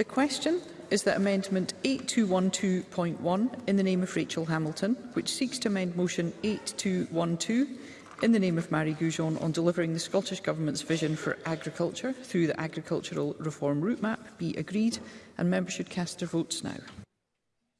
The question is that Amendment 8212.1 in the name of Rachel Hamilton, which seeks to amend Motion 8212 in the name of Mary Goujon on delivering the Scottish Government's vision for agriculture through the Agricultural Reform Route Map be agreed and members should cast their votes now.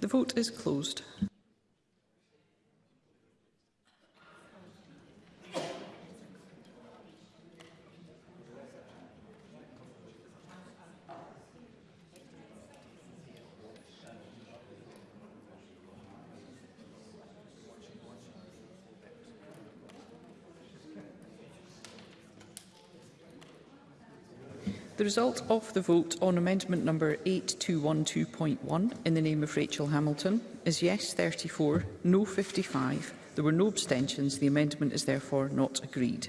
The vote is closed. The result of the vote on amendment number 8212.1 in the name of Rachel Hamilton is yes 34, no 55. There were no abstentions. The amendment is therefore not agreed.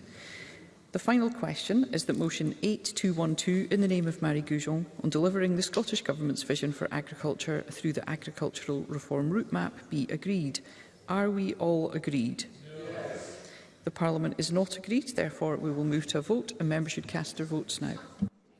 The final question is that motion 8212 in the name of Marie Goujon on delivering the Scottish Government's vision for agriculture through the agricultural reform route map be agreed. Are we all agreed? Yes. The Parliament is not agreed, therefore we will move to a vote and members should cast their votes now.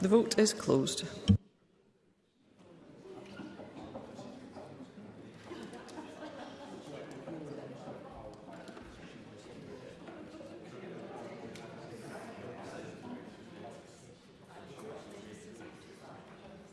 The vote is closed.